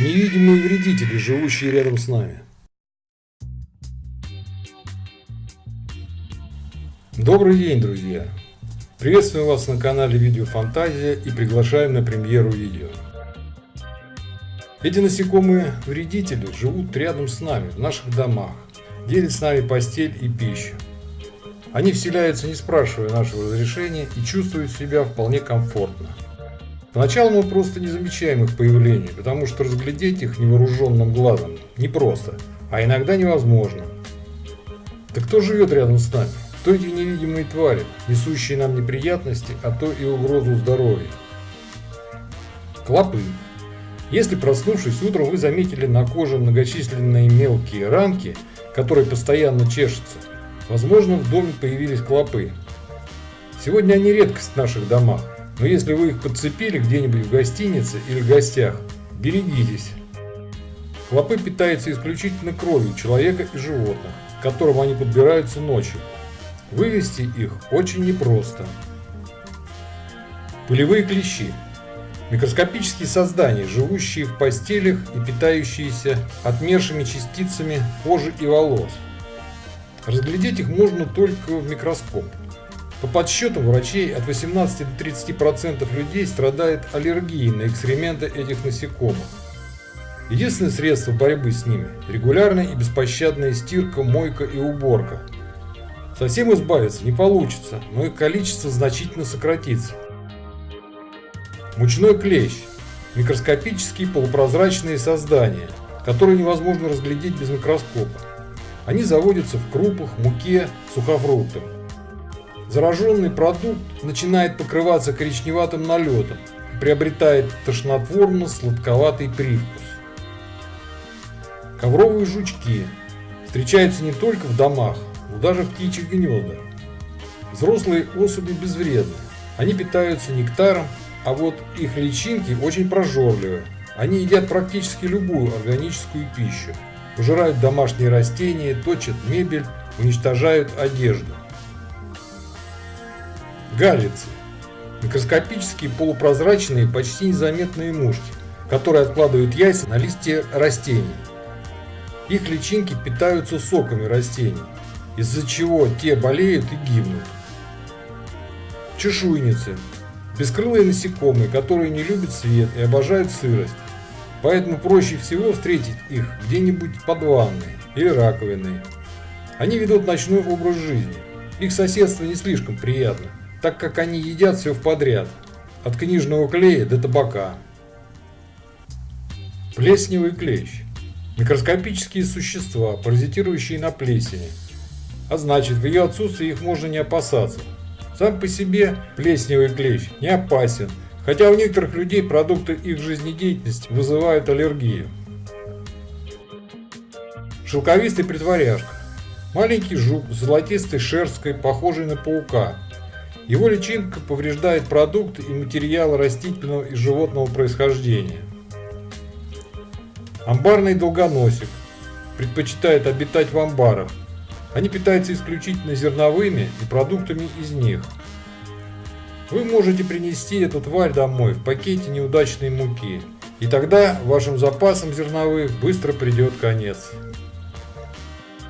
Невидимые вредители, живущие рядом с нами. Добрый день, друзья! Приветствую вас на канале Видео Фантазия и приглашаем на премьеру видео. Эти насекомые вредители живут рядом с нами, в наших домах, делят с нами постель и пищу. Они вселяются, не спрашивая нашего разрешения, и чувствуют себя вполне комфортно. Поначалу мы просто не замечаем их появления, потому что разглядеть их невооруженным глазом непросто, а иногда невозможно. Так кто живет рядом с нами? Кто эти невидимые твари, несущие нам неприятности, а то и угрозу здоровью? Клопы. Если проснувшись утром вы заметили на коже многочисленные мелкие ранки, которые постоянно чешутся, возможно в доме появились клопы. Сегодня они редкость в наших домах, но если вы их подцепили где-нибудь в гостинице или в гостях, берегитесь. Клопы питаются исключительно кровью человека и животных, к которым они подбираются ночью. Вывести их очень непросто. Пылевые клещи. Микроскопические создания, живущие в постелях и питающиеся отмершими частицами кожи и волос. Разглядеть их можно только в микроскоп. По подсчетам врачей, от 18 до 30% людей страдает аллергией на экскременты этих насекомых. Единственное средство борьбы с ними – регулярная и беспощадная стирка, мойка и уборка. Совсем избавиться не получится, но их количество значительно сократится. Мучной клещ – микроскопические полупрозрачные создания, которые невозможно разглядеть без микроскопа. Они заводятся в крупах, муке, сухофруктах. Зараженный продукт начинает покрываться коричневатым налетом приобретает тошнотворно-сладковатый привкус. Ковровые жучки встречаются не только в домах, но даже в птичьих гнездах. Взрослые особи безвредны, они питаются нектаром, а вот их личинки очень прожорливы. Они едят практически любую органическую пищу, пожирают домашние растения, точат мебель, уничтожают одежду. Галицы. Микроскопические полупрозрачные, почти незаметные мушки, которые откладывают яйца на листья растений. Их личинки питаются соками растений, из-за чего те болеют и гибнут. Чешуйницы. Бескрылые насекомые, которые не любят свет и обожают сырость. Поэтому проще всего встретить их где-нибудь под ванной или раковиной. Они ведут ночной образ жизни. Их соседство не слишком приятно так как они едят все в подряд, от книжного клея до табака. Плесневый клещ. Микроскопические существа, паразитирующие на плесени. А значит, в ее отсутствии их можно не опасаться. Сам по себе плесневый клещ не опасен, хотя у некоторых людей продукты их жизнедеятельности вызывают аллергию. Шелковистый притворяшка. Маленький жук с золотистой шерсткой, похожий на паука, его личинка повреждает продукты и материалы растительного и животного происхождения. Амбарный долгоносик предпочитает обитать в амбарах. Они питаются исключительно зерновыми и продуктами из них. Вы можете принести эту тварь домой в пакете неудачной муки, и тогда вашим запасам зерновых быстро придет конец.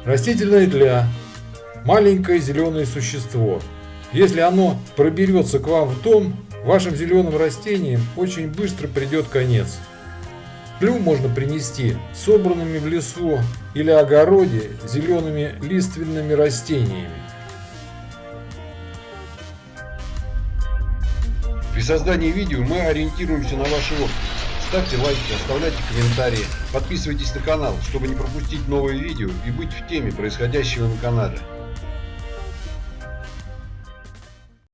Растительная тля – маленькое зеленое существо – если оно проберется к вам в дом, вашим зеленым растениям очень быстро придет конец. Плю можно принести собранными в лесу или огороде зелеными лиственными растениями. При создании видео мы ориентируемся на ваши отклики. Ставьте лайки, оставляйте комментарии, подписывайтесь на канал, чтобы не пропустить новые видео и быть в теме происходящего на канале.